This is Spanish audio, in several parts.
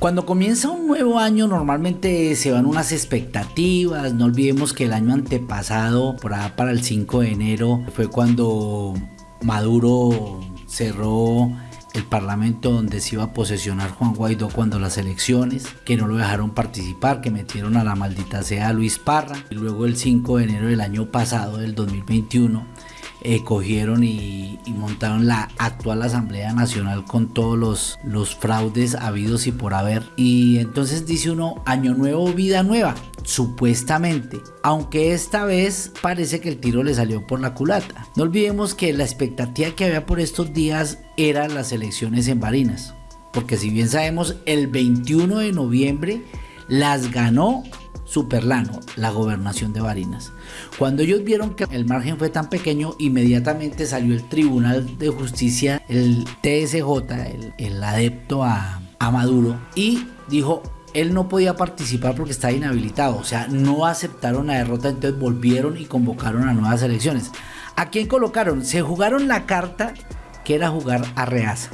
Cuando comienza un nuevo año normalmente se van unas expectativas, no olvidemos que el año antepasado, por allá para el 5 de enero, fue cuando Maduro cerró el parlamento donde se iba a posesionar Juan Guaidó cuando las elecciones, que no lo dejaron participar, que metieron a la maldita sea Luis Parra. Y luego el 5 de enero del año pasado, del 2021, eh, cogieron y, montaron la actual Asamblea Nacional con todos los, los fraudes habidos y por haber. Y entonces dice uno, año nuevo, vida nueva, supuestamente. Aunque esta vez parece que el tiro le salió por la culata. No olvidemos que la expectativa que había por estos días eran las elecciones en Barinas. Porque si bien sabemos, el 21 de noviembre las ganó Superlano, la gobernación de Barinas. Cuando ellos vieron que el margen fue tan pequeño, inmediatamente salió el Tribunal de Justicia, el TSJ, el, adepto a, a Maduro, y dijo, él no podía participar porque estaba inhabilitado, o sea, no aceptaron la derrota, entonces volvieron y convocaron a nuevas elecciones. ¿A quién colocaron? Se jugaron la carta que era jugar a Reaza.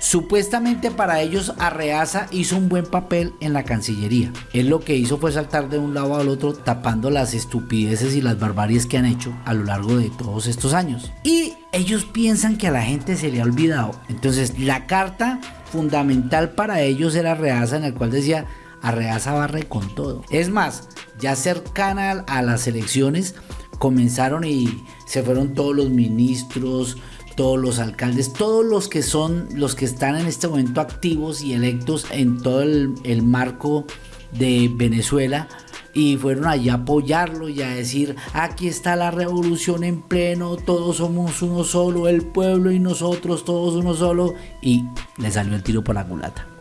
Supuestamente para ellos Arreaza hizo un buen papel en la Cancillería. Él lo que hizo fue saltar de un lado al otro tapando las estupideces y las barbaries que han hecho a lo largo de todos estos años. Y ellos piensan que a la gente se le ha olvidado. Entonces la carta fundamental para ellos era Arreaza en el cual decía Arreaza barre con todo. Es más, ya cercana a las elecciones comenzaron y se fueron todos los ministros, todos los alcaldes, todos los que son los que están en este momento activos y electos en todo el, marco de Venezuela y fueron allá a apoyarlo y a decir aquí está la revolución en pleno, todos somos uno solo, el pueblo y nosotros todos uno solo y le salió el tiro por la culata.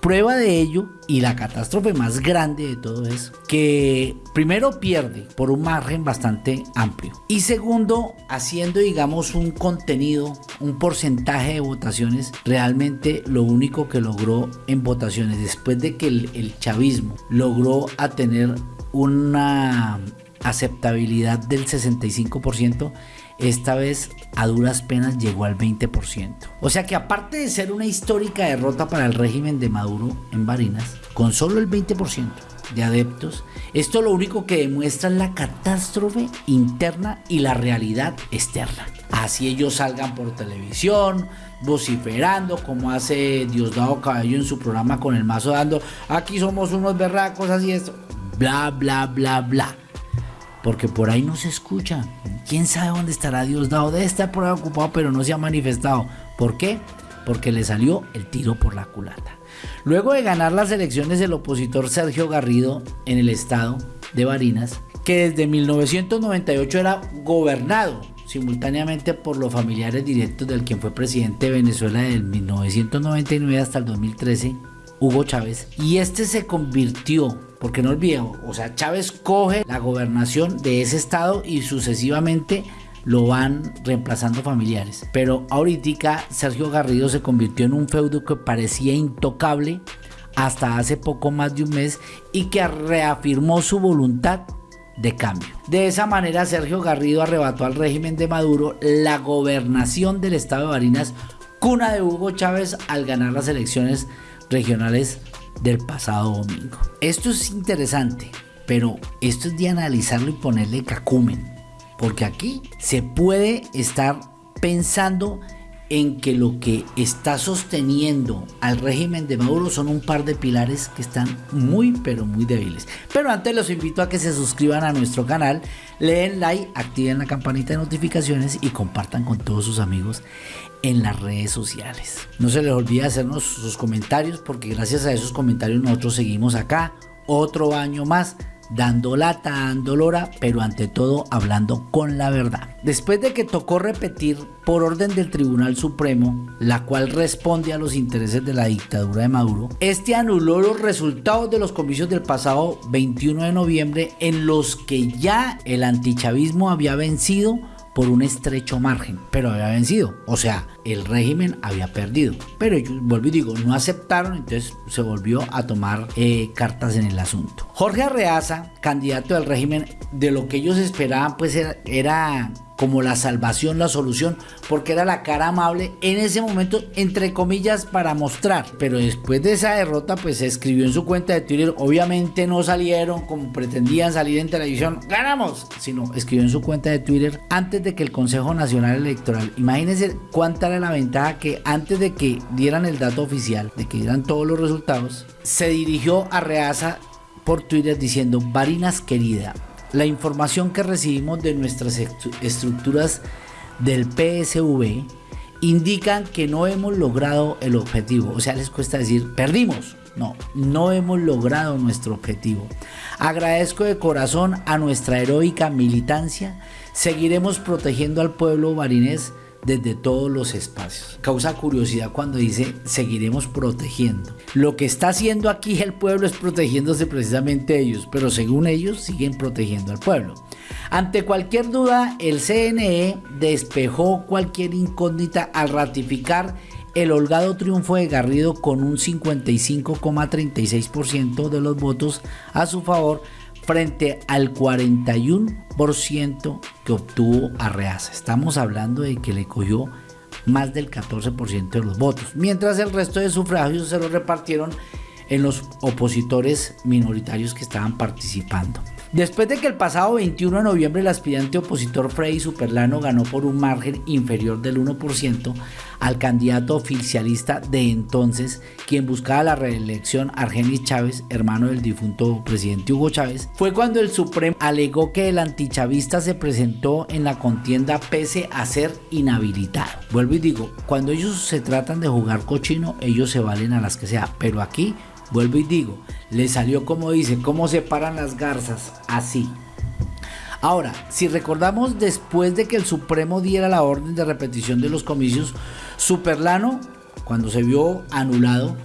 Prueba de ello y la catástrofe más grande de todo es que primero pierde por un margen bastante amplio y segundo haciendo digamos un contenido, un porcentaje de votaciones, realmente lo único que logró en votaciones después de que el, chavismo logró a tener una aceptabilidad del 65% esta vez a duras penas llegó al 20%. O sea que aparte de ser una histórica derrota para el régimen de Maduro en Barinas, con solo el 20% de adeptos, esto lo único que demuestra es la catástrofe interna y la realidad externa. Así ellos salgan por televisión, vociferando, como hace Diosdado Cabello en su programa con el mazo dando, aquí somos unos berracos, así esto, bla, bla, bla, bla porque por ahí no se escucha. ¿Quién sabe dónde estará Diosdado? Debe estar por ahí ocupado, pero no se ha manifestado. ¿Por qué? Porque le salió el tiro por la culata. Luego de ganar las elecciones el opositor Sergio Garrido en el estado de Barinas, que desde 1998 era gobernado simultáneamente por los familiares directos del quien fue presidente de Venezuela desde 1999 hasta el 2013, Hugo Chávez, y este se convirtió porque no olvidemos, o sea, Chávez coge la gobernación de ese estado y sucesivamente lo van reemplazando familiares. Pero ahorita Sergio Garrido se convirtió en un feudo que parecía intocable hasta hace poco más de un mes y que reafirmó su voluntad de cambio. De esa manera Sergio Garrido arrebató al régimen de Maduro la gobernación del estado de Barinas, cuna de Hugo Chávez al ganar las elecciones regionales del pasado domingo. Esto es interesante, pero esto es de analizarlo y ponerle cacumen, porque aquí se puede estar pensando en que lo que está sosteniendo al régimen de Maduro son un par de pilares que están muy pero muy débiles. Pero antes los invito a que se suscriban a nuestro canal, leen like, activen la campanita de notificaciones y compartan con todos sus amigos en las redes sociales. No se les olvide hacernos sus comentarios porque gracias a esos comentarios nosotros seguimos acá otro año más dando lata, dando lora, pero ante todo hablando con la verdad. Después de que tocó repetir por orden del Tribunal Supremo, la cual responde a los intereses de la dictadura de Maduro, este anuló los resultados de los comicios del pasado 21 de noviembre en los que ya el antichavismo había vencido por un estrecho margen, pero había vencido. O sea, el régimen había perdido. Pero ellos, vuelvo y digo, no aceptaron, entonces se volvió a tomar eh, cartas en el asunto. Jorge Arreaza, candidato del régimen, de lo que ellos esperaban, pues era, como la salvación, la solución, porque era la cara amable en ese momento, entre comillas, para mostrar. Pero después de esa derrota, pues se escribió en su cuenta de Twitter, obviamente no salieron como pretendían salir en televisión, ganamos, sino escribió en su cuenta de Twitter antes de que el Consejo Nacional Electoral, imagínense cuánta era la ventaja que antes de que dieran el dato oficial, de que dieran todos los resultados, se dirigió a Reaza por Twitter diciendo, Varinas querida, la información que recibimos de nuestras estructuras del PSV indican que no hemos logrado el objetivo. O sea, les cuesta decir, perdimos. No, no hemos logrado nuestro objetivo. Agradezco de corazón a nuestra heroica militancia. Seguiremos protegiendo al pueblo barinés desde todos los espacios. Causa curiosidad cuando dice seguiremos protegiendo. Lo que está haciendo aquí el pueblo es protegiéndose precisamente ellos, pero según ellos siguen protegiendo al pueblo. Ante cualquier duda, el CNE despejó cualquier incógnita al ratificar el holgado triunfo de Garrido con un 55,36% de los votos a su favor frente al 41% que obtuvo Arreaza. Estamos hablando de que le cogió más del 14% de los votos, mientras el resto de sufragios se los repartieron en los opositores minoritarios que estaban participando. Después de que el pasado 21 de noviembre el aspirante opositor Freddy Superlano ganó por un margen inferior del 1% al candidato oficialista de entonces, quien buscaba la reelección Argenis Chávez, hermano del difunto presidente Hugo Chávez, fue cuando el Supremo alegó que el antichavista se presentó en la contienda pese a ser inhabilitado. Vuelvo y digo, cuando ellos se tratan de jugar cochino, ellos se valen a las que sea, pero aquí Vuelvo y digo, le salió como dice, cómo se paran las garzas, así. Ahora, si recordamos después de que el Supremo diera la orden de repetición de los comicios, Superlano, cuando se vio anulado,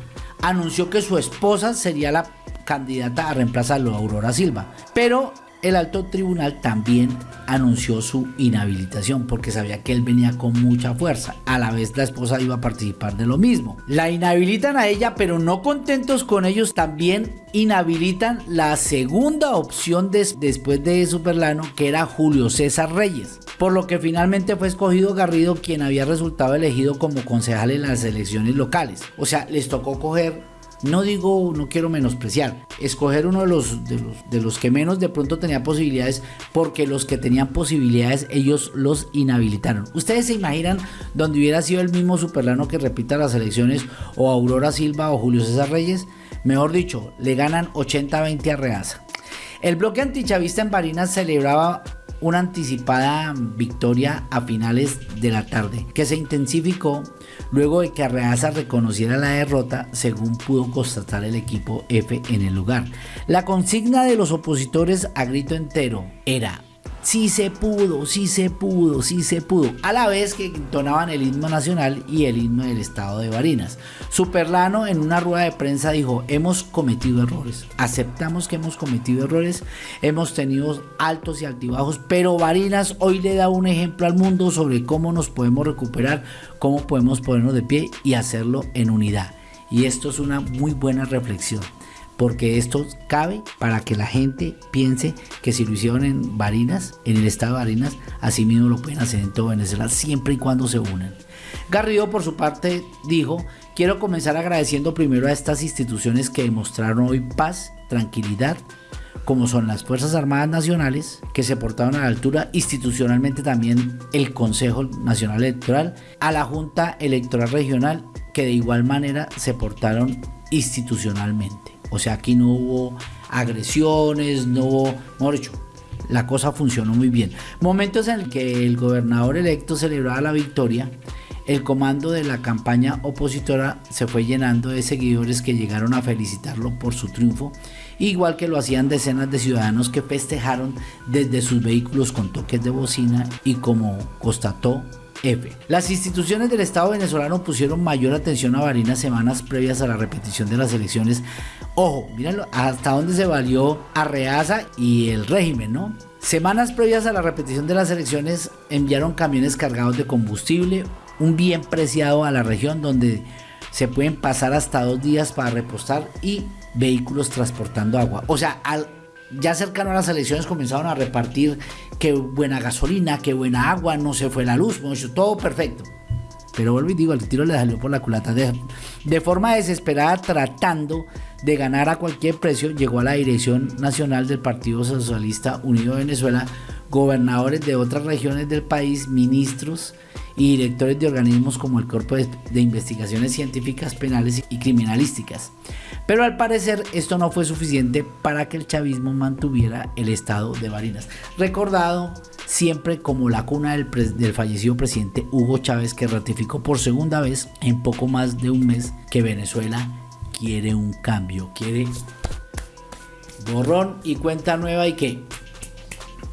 anunció que su esposa sería la candidata a reemplazarlo, Aurora Silva. Pero el alto tribunal también anunció su inhabilitación porque sabía que él venía con mucha fuerza. A la vez la esposa iba a participar de lo mismo. La inhabilitan a ella, pero no contentos con ellos, también inhabilitan la segunda opción después de Superlano, que era Julio César Reyes. Por lo que finalmente fue escogido Garrido, quien había resultado elegido como concejal en las elecciones locales. O sea, les tocó coger no digo, no quiero menospreciar, escoger uno de los, de los, de los que menos de pronto tenía posibilidades, porque los que tenían posibilidades ellos los inhabilitaron. Ustedes se imaginan donde hubiera sido el mismo Superlano que repita las elecciones, o Aurora Silva o Julio César Reyes, mejor dicho, le ganan 80-20 a Reaza. El bloque antichavista en Barinas celebraba una anticipada victoria a finales de la tarde, que se intensificó luego de que Arreaza reconociera la derrota según pudo constatar el equipo F en el lugar. La consigna de los opositores a grito entero era sí se pudo, sí se pudo, sí se pudo, a la vez que entonaban el himno nacional y el himno del estado de Barinas. Superlano en una rueda de prensa dijo, hemos cometido errores, aceptamos que hemos cometido errores, hemos tenido altos y altibajos, pero Barinas hoy le da un ejemplo al mundo sobre cómo nos podemos recuperar, cómo podemos ponernos de pie y hacerlo en unidad. Y esto es una muy buena reflexión porque esto cabe para que la gente piense que si lo hicieron en Barinas, en el estado de Barinas, así mismo lo pueden hacer en todo Venezuela, siempre y cuando se unan. Garrido por su parte dijo, quiero comenzar agradeciendo primero a estas instituciones que demostraron hoy paz, tranquilidad, como son las Fuerzas Armadas Nacionales, que se portaron a la altura, institucionalmente también el Consejo Nacional Electoral, a la Junta Electoral Regional, que de igual manera se portaron institucionalmente. O sea, aquí no hubo agresiones, no hubo, mejor la cosa funcionó muy bien. Momentos en que el gobernador electo celebraba la victoria, el comando de la campaña opositora se fue llenando de seguidores que llegaron a felicitarlo por su triunfo, igual que lo hacían decenas de ciudadanos que festejaron desde sus vehículos con toques de bocina y como constató Las instituciones del Estado venezolano pusieron mayor atención a Barinas semanas previas a la repetición de las elecciones. Ojo, mírenlo, hasta dónde se valió Arreaza y el régimen, ¿no? Semanas previas a la repetición de las elecciones enviaron camiones cargados de combustible, un bien preciado a la región donde se pueden pasar hasta dos días para repostar y vehículos transportando agua. O sea, al ya cercano a las elecciones comenzaron a repartir que buena gasolina, que buena agua, no se fue la luz, todo perfecto. Pero vuelvo y digo, el tiro le salió por la culata. De, de forma desesperada, tratando de ganar a cualquier precio, llegó a la dirección nacional del Partido Socialista Unido de Venezuela, gobernadores de otras regiones del país, ministros y directores de organismos como el Cuerpo de, Investigaciones Científicas Penales y Criminalísticas. Pero al parecer esto no fue suficiente para que el chavismo mantuviera el estado de Barinas. Recordado siempre como la cuna del, del, fallecido presidente Hugo Chávez que ratificó por segunda vez en poco más de un mes que Venezuela quiere un cambio, quiere borrón y cuenta nueva y que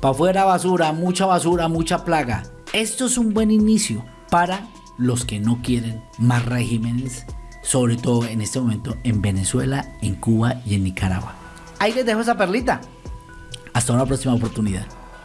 para afuera basura, mucha basura, mucha plaga. Esto es un buen inicio para los que no quieren más regímenes, sobre todo en este momento en Venezuela, en Cuba y en Nicaragua. Ahí les dejo esa perlita. Hasta una próxima oportunidad.